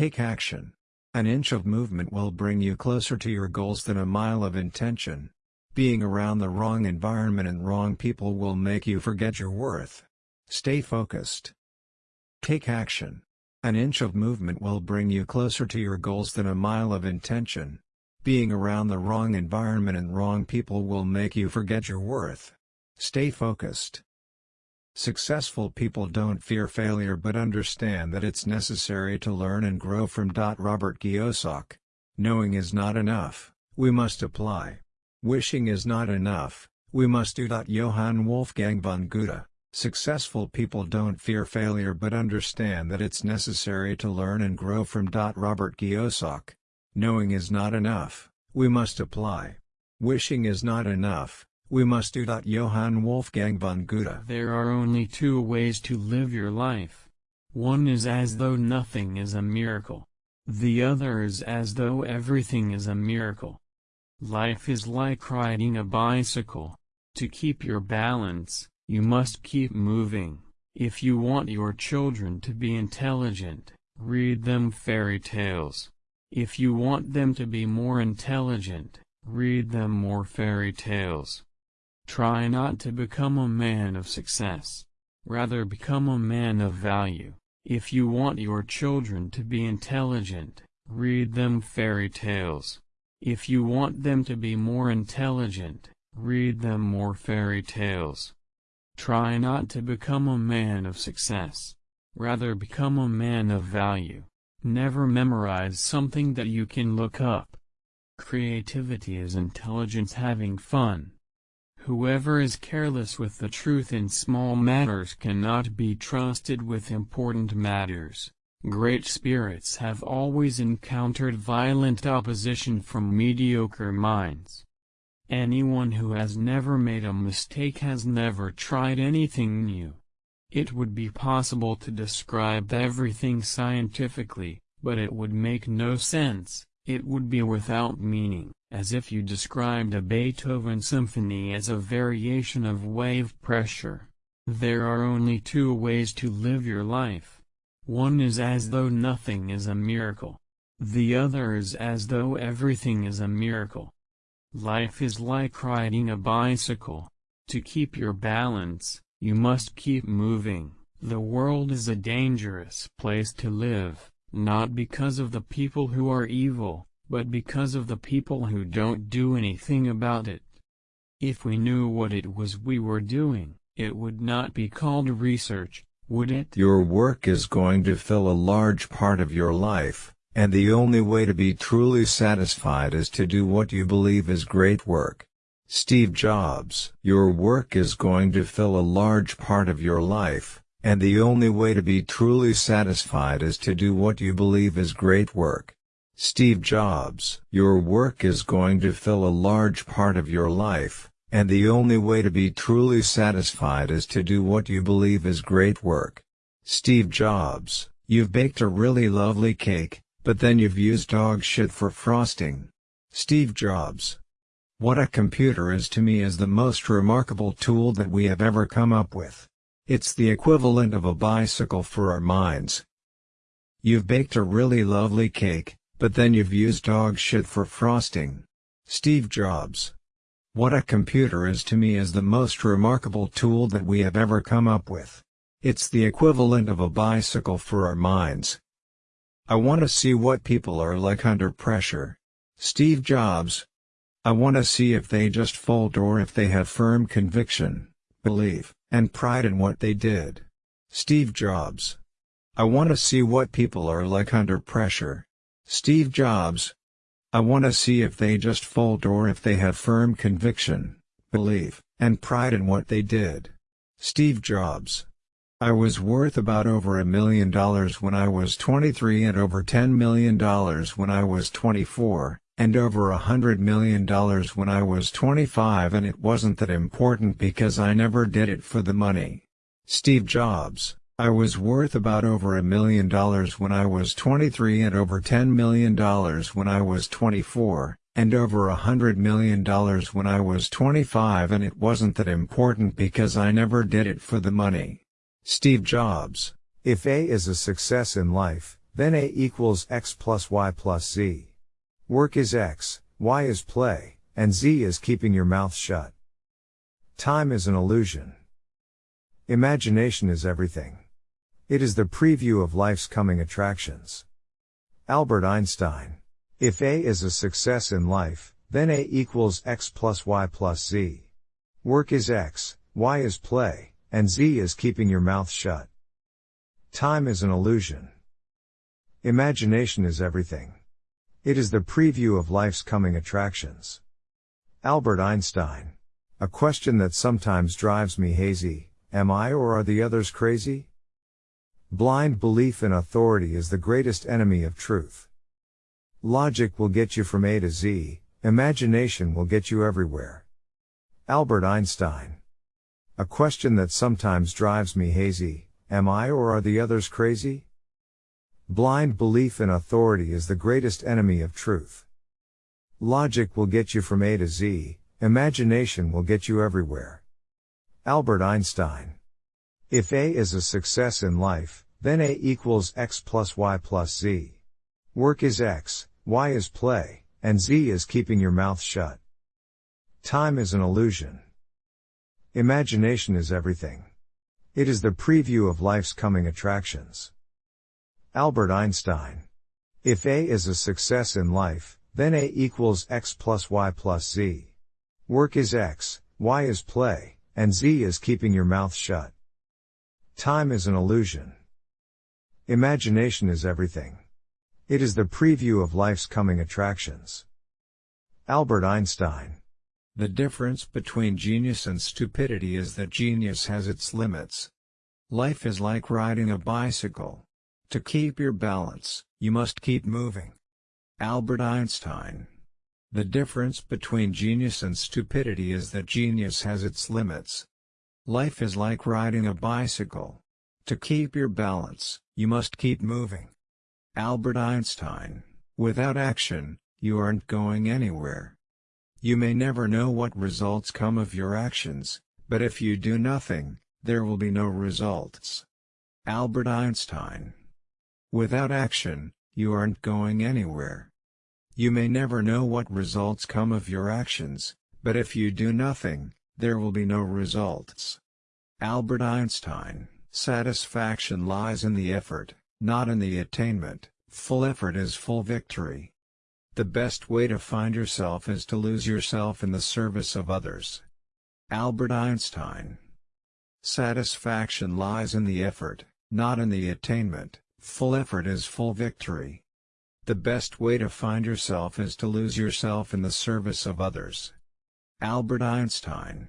Take action. An inch of movement will bring you closer to your goals than a mile of intention. Being around the wrong environment and wrong people will make you forget your worth. Stay focused. Take action. An inch of movement will bring you closer to your goals than a mile of intention. Being around the wrong environment and wrong people will make you forget your worth. Stay focused. Successful people don't fear failure but understand that it's necessary to learn and grow from. Robert Kiyosaki. Knowing is not enough, we must apply. Wishing is not enough, we must do. Johann Wolfgang von Goethe. Successful people don't fear failure but understand that it's necessary to learn and grow from. Robert Kiyosaki. Knowing is not enough, we must apply. Wishing is not enough, we must do. Johann Wolfgang von Goethe. There are only two ways to live your life. One is as though nothing is a miracle. The other is as though everything is a miracle. Life is like riding a bicycle. To keep your balance, you must keep moving. If you want your children to be intelligent, read them fairy tales. If you want them to be more intelligent, read them more fairy tales. Try not to become a man of success. Rather become a man of value. If you want your children to be intelligent, read them fairy tales. If you want them to be more intelligent, read them more fairy tales. Try not to become a man of success. Rather become a man of value. Never memorize something that you can look up. Creativity is intelligence having fun. Whoever is careless with the truth in small matters cannot be trusted with important matters. Great spirits have always encountered violent opposition from mediocre minds. Anyone who has never made a mistake has never tried anything new. It would be possible to describe everything scientifically, but it would make no sense, it would be without meaning as if you described a Beethoven symphony as a variation of wave pressure. There are only two ways to live your life. One is as though nothing is a miracle. The other is as though everything is a miracle. Life is like riding a bicycle. To keep your balance, you must keep moving. The world is a dangerous place to live, not because of the people who are evil, but because of the people who don't do anything about it. If we knew what it was we were doing, it would not be called research, would it? Your work is going to fill a large part of your life, and the only way to be truly satisfied is to do what you believe is great work. Steve Jobs Your work is going to fill a large part of your life, and the only way to be truly satisfied is to do what you believe is great work. Steve Jobs. Your work is going to fill a large part of your life, and the only way to be truly satisfied is to do what you believe is great work. Steve Jobs. You've baked a really lovely cake, but then you've used dog shit for frosting. Steve Jobs. What a computer is to me is the most remarkable tool that we have ever come up with. It's the equivalent of a bicycle for our minds. You've baked a really lovely cake, but then you've used dog shit for frosting. Steve Jobs. What a computer is to me is the most remarkable tool that we have ever come up with. It's the equivalent of a bicycle for our minds. I want to see what people are like under pressure. Steve Jobs. I want to see if they just fold or if they have firm conviction, belief, and pride in what they did. Steve Jobs. I want to see what people are like under pressure. Steve Jobs. I want to see if they just fold or if they have firm conviction, belief, and pride in what they did. Steve Jobs. I was worth about over a million dollars when I was 23 and over $10 million when I was 24, and over a hundred million dollars when I was 25 and it wasn't that important because I never did it for the money. Steve Jobs I was worth about over a million dollars when I was 23 and over $10 million when I was 24, and over a hundred million dollars when I was 25 and it wasn't that important because I never did it for the money. Steve Jobs If A is a success in life, then A equals x plus y plus z. Work is x, y is play, and z is keeping your mouth shut. Time is an illusion. Imagination is everything. It is the preview of life's coming attractions. Albert Einstein. If A is a success in life, then A equals x plus y plus z. Work is x, y is play, and z is keeping your mouth shut. Time is an illusion. Imagination is everything. It is the preview of life's coming attractions. Albert Einstein. A question that sometimes drives me hazy, am I or are the others crazy? Blind belief in authority is the greatest enemy of truth. Logic will get you from A to Z, imagination will get you everywhere. Albert Einstein. A question that sometimes drives me hazy, am I or are the others crazy? Blind belief in authority is the greatest enemy of truth. Logic will get you from A to Z, imagination will get you everywhere. Albert Einstein. If A is a success in life, then A equals x plus y plus z. Work is x, y is play, and z is keeping your mouth shut. Time is an illusion. Imagination is everything. It is the preview of life's coming attractions. Albert Einstein. If A is a success in life, then A equals x plus y plus z. Work is x, y is play, and z is keeping your mouth shut. Time is an illusion. Imagination is everything. It is the preview of life's coming attractions. Albert Einstein. The difference between genius and stupidity is that genius has its limits. Life is like riding a bicycle. To keep your balance, you must keep moving. Albert Einstein. The difference between genius and stupidity is that genius has its limits. Life is like riding a bicycle. To keep your balance, you must keep moving. Albert Einstein. Without action, you aren't going anywhere. You may never know what results come of your actions, but if you do nothing, there will be no results. Albert Einstein Without action, you aren't going anywhere. You may never know what results come of your actions, but if you do nothing, there will be no results. Albert Einstein Satisfaction lies in the effort, not in the attainment, full effort is full victory. The best way to find yourself is to lose yourself in the service of others. Albert Einstein Satisfaction lies in the effort, not in the attainment, Full effort is full victory. The best way to find yourself is to lose yourself in the service of others. Albert Einstein